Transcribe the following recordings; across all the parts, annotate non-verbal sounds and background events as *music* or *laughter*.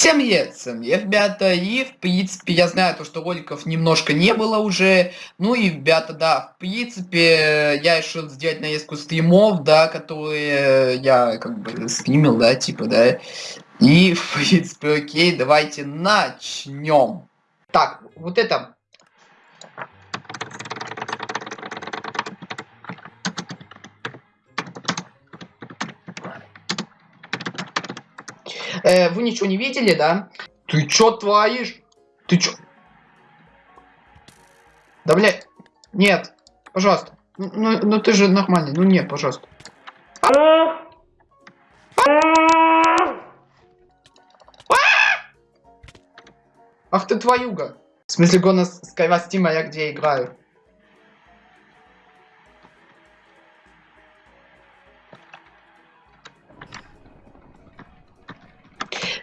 Всем привет, ребята, и в принципе я знаю то, что роликов немножко не было уже, ну и ребята, да, в принципе я решил сделать нарезку стримов, да, которые я как бы стримил, да, типа, да, и в принципе, окей, давайте начнем. Так, вот это Э, вы ничего не видели, да? Ты чё творишь? Ты чё? Да, блядь. Нет. Пожалуйста. Ну, ну, ну ты же нормальный. Ну нет, пожалуйста. Ах ты твоюга. В смысле, гона Скайвастима я где играю.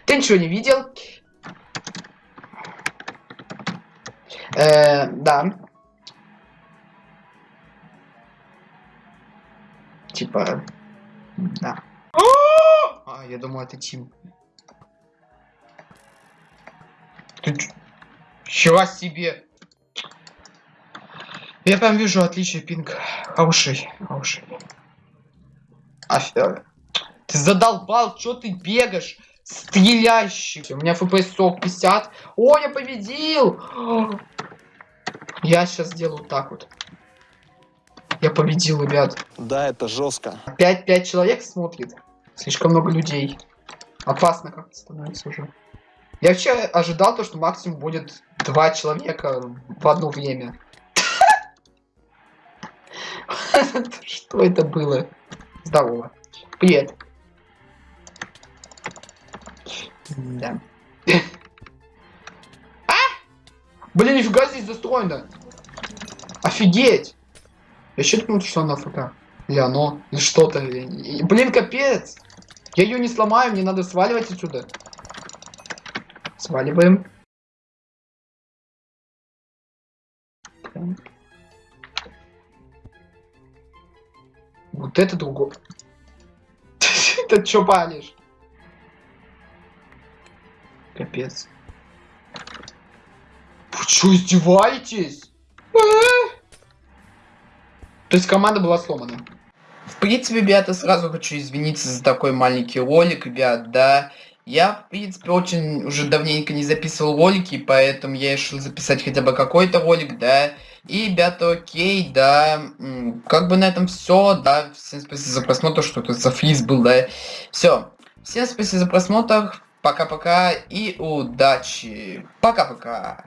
Ты ничего не видел? Э, да. Типа, да. А, я думаю, это Тим. Ты чего себе? Я прям вижу отличие пинг. Хороший, хороший. Афига. Ты задолбал, что ты бегаешь? Стреляющий. У меня FPS 50. О, я победил! Я сейчас сделаю так вот. Я победил, ребят. Да, это жестко. 5-5 человек смотрит. Слишком много людей. Опасно как-то становится уже. Я вообще ожидал то, что максимум будет два человека в одно время. *laughs* Что это было? Здорово. Привет. Да. А! Блин, нифига здесь застроено. Офигеть. Я еще что она ФК. Или оно, или что-то. Блин, капец. Я ее не сломаю, мне надо сваливать отсюда. Сваливаем. Вот это другое. *laughs* Это что палишь? Капец. Вы что, издеваетесь? А? То есть команда была сломана. В принципе, ребята, сразу хочу извиниться за такой маленький ролик, ребят, да. Я, в принципе, очень уже давненько не записывал ролики, поэтому я решил записать хотя бы какой-то ролик, да. И, ребята, окей, да, как бы на этом все, да. Всем спасибо за просмотр, что тут за фриз был, да. Все. Всем спасибо за просмотр. Пока-пока и удачи. Пока-пока.